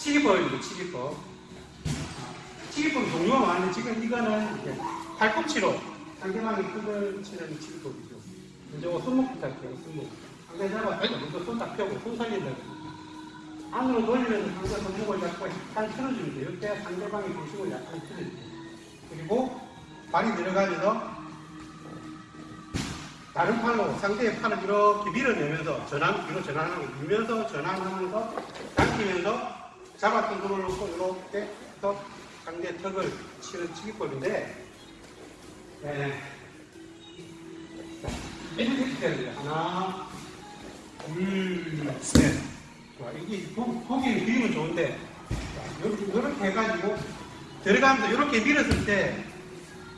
치기법입니다, 치기법. 치기법 종류가 많은데 지금 이거는 이제 팔꿈치로 상대방의 턱을 치는 치기법이죠. 이제 손목부터 할게요, 손목. 상대 잡았고, 먼저 손딱 펴고, 손 살린다. 안으로 돌리면서 상대 손목을 잡고 약간 틀어주면 돼요. 이때 상대방의 중심을 약간 틀어주세요. 그리고 발이 들어가면서 다른 팔로 상대의 팔을 이렇게 밀어내면서 전환, 뒤로 전환하고 밀면서 전환하면서 당기면서 잡았던 손을 놓고 이렇게 해서 상대 턱을 치는 치기법인데 네. 자, 이렇게 해야 돼요. 하나, 둘, 셋. 좋아. 이게 보- 보기엔 그림은 좋은데 자, 이렇게, 이렇게 해가지고 들어가면서 이렇게 밀었을 때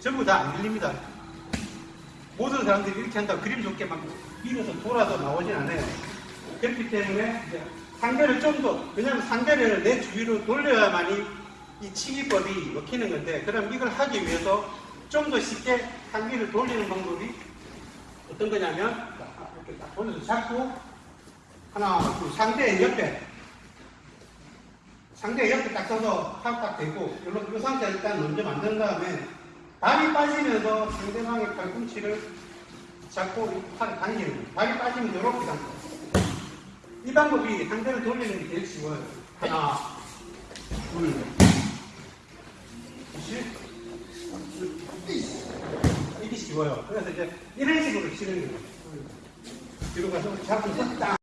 전부 다 안 밀립니다. 모든 사람들이 이렇게 한다고 그림 좋게 막 밀어서 돌아서 나오진 않아요. 그렇기 때문에 상대를 좀 더, 왜냐하면 상대를 내 주위로 돌려야만이 이 치기법이 먹히는 건데, 그럼 이걸 하기 위해서 좀 더 쉽게 상기를 돌리는 방법이 어떤 거냐면, 자, 이렇게 딱 돌려서 잡고, 하나, 둘, 상대의 옆에, 상대의 옆에 딱 서서 팔딱 대고, 이 상태 일단 먼저 만든 다음에, 발이 빠지면서 상대방의 팔꿈치를 잡고 이 팔을 당기는 거예요. 발이 빠지면 이렇게 당겨요. 이 방법이 상대를 돌리는 게 제일 쉬워요. 하나, 둘, 셋, 이게 쉬워요. 그래서 이제 이런 식으로 치는 거예요. 뒤로 가서 잡고 딱